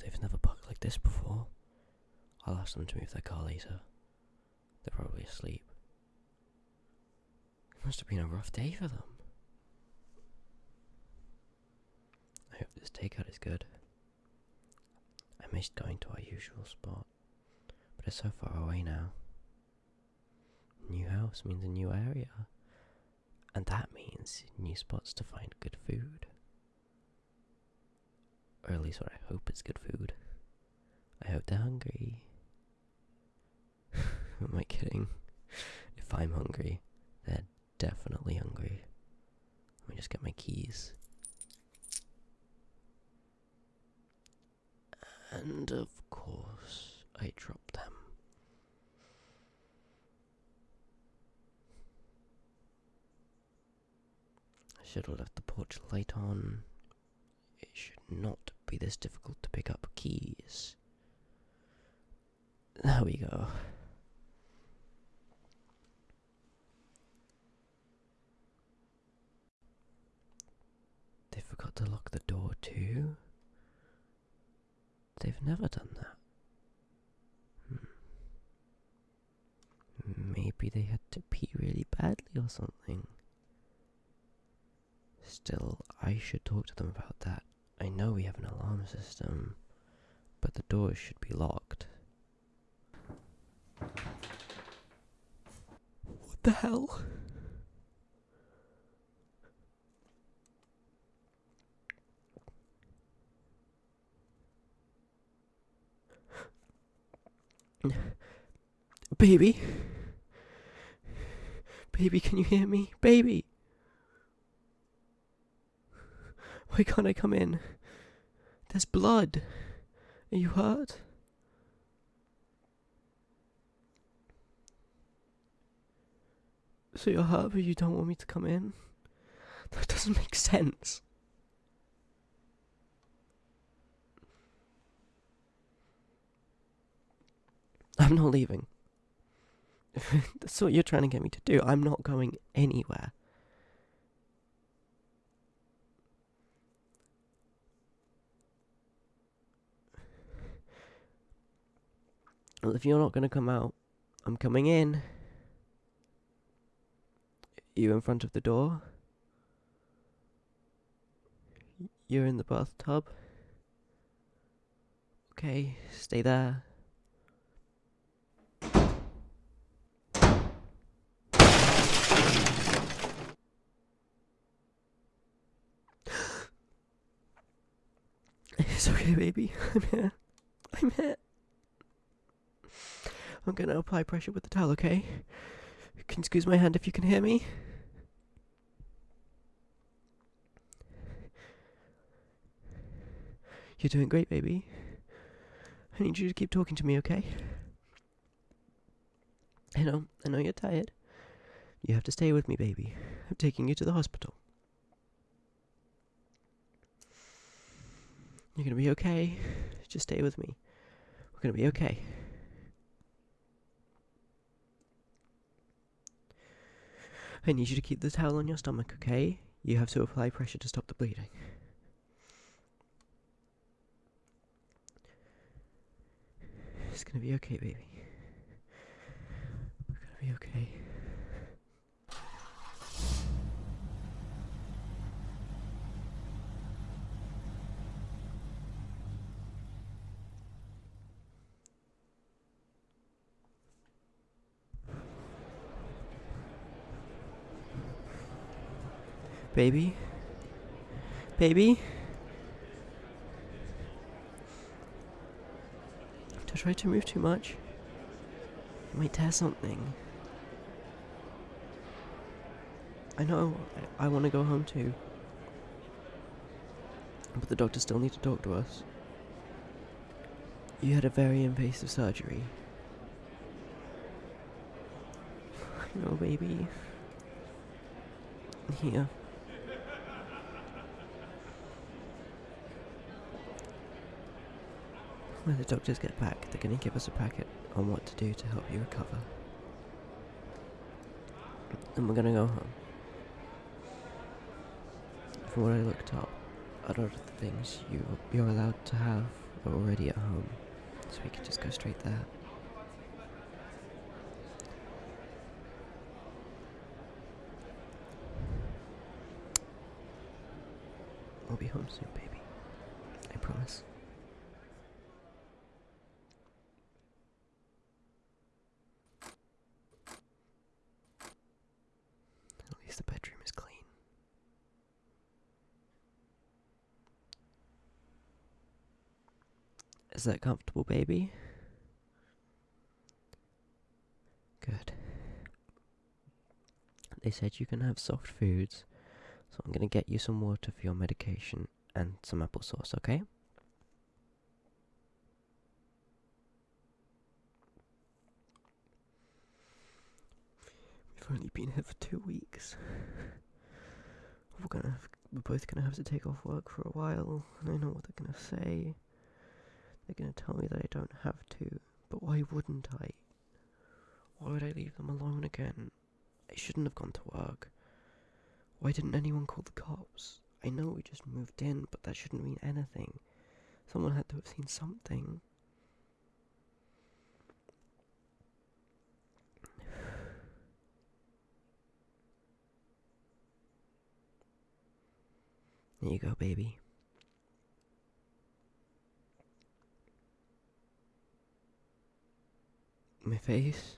they've never parked like this before. I'll ask them to move their car later. They're probably asleep. It must have been a rough day for them. I hope this takeout is good. I missed going to our usual spot, but it's so far away now. New house means a new area, and that means new spots to find good food. Or at least what I hope is good food. I hope they're hungry. Am I kidding? If I'm hungry, they're definitely hungry. Let me just get my keys. And of course, I dropped them. I should have left the porch light on. It should not be this difficult to pick up keys. There we go. They forgot to lock the door too? They've never done that. Hmm. Maybe they had to pee really badly or something. Still, I should talk to them about that. I know we have an alarm system, but the doors should be locked. What the hell? Baby? Baby, can you hear me? Baby! Why can't I come in? There's blood. Are you hurt? So you're hurt, but you don't want me to come in? That doesn't make sense. I'm not leaving. That's what you're trying to get me to do. I'm not going anywhere. Well, if you're not going to come out, I'm coming in. You in front of the door? You're in the bathtub? Okay, stay there. It's okay, baby. I'm here. I'm here. I'm gonna apply pressure with the towel, okay? You can squeeze my hand if you can hear me. You're doing great, baby. I need you to keep talking to me, okay? I know, I know you're tired. You have to stay with me, baby. I'm taking you to the hospital. You're gonna be okay. Just stay with me. We're gonna be okay. I need you to keep the towel on your stomach, okay? You have to apply pressure to stop the bleeding. It's gonna be okay, baby. We're gonna be okay. Baby? Baby? Don't try to move too much. You might tear something. I know, I, I want to go home too. But the doctors still need to talk to us. You had a very invasive surgery. I know, baby. Here. When the doctors get back, they're going to give us a packet on what to do to help you recover. And we're going to go home. From what I looked up, a lot of the things you, you're allowed to have are already at home, so we could just go straight there. We'll be home soon, baby. I promise. At least the bedroom is clean. Is that comfortable, baby? Good. They said you can have soft foods, so I'm gonna get you some water for your medication and some applesauce, okay? We've only been here for two weeks. We're gonna have, we're both gonna have to take off work for a while, I know what they're gonna say. They're gonna tell me that I don't have to, but why wouldn't I? Why would I leave them alone again? I shouldn't have gone to work. Why didn't anyone call the cops? I know we just moved in, but that shouldn't mean anything. Someone had to have seen something. There you go, baby. My face?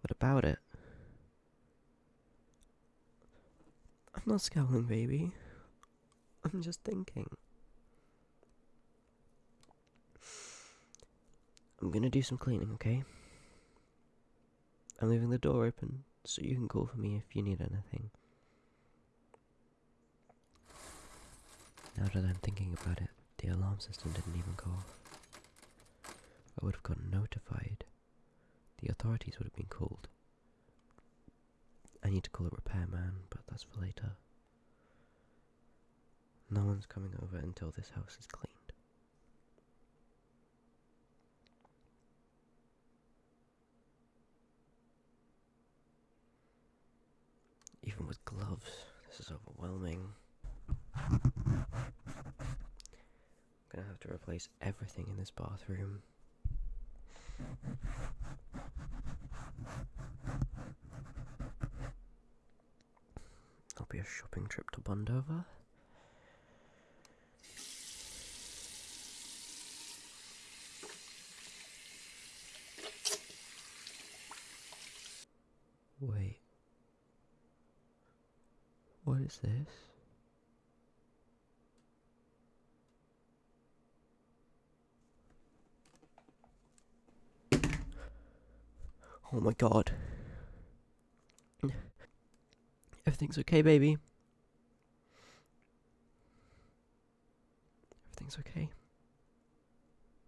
What about it? I'm not scowling, baby. I'm just thinking. I'm gonna do some cleaning, okay? I'm leaving the door open so you can call for me if you need anything. Now that I'm thinking about it, the alarm system didn't even go off. I would have gotten notified. The authorities would have been called. I need to call a repairman, but that's for later. No one's coming over until this house is cleaned. Even with gloves, this is overwhelming. I'm gonna have to replace everything in this bathroom. That'll be shopping trip to Bondover. Wait. What is this? Oh my god. Everything's okay, baby. Everything's okay.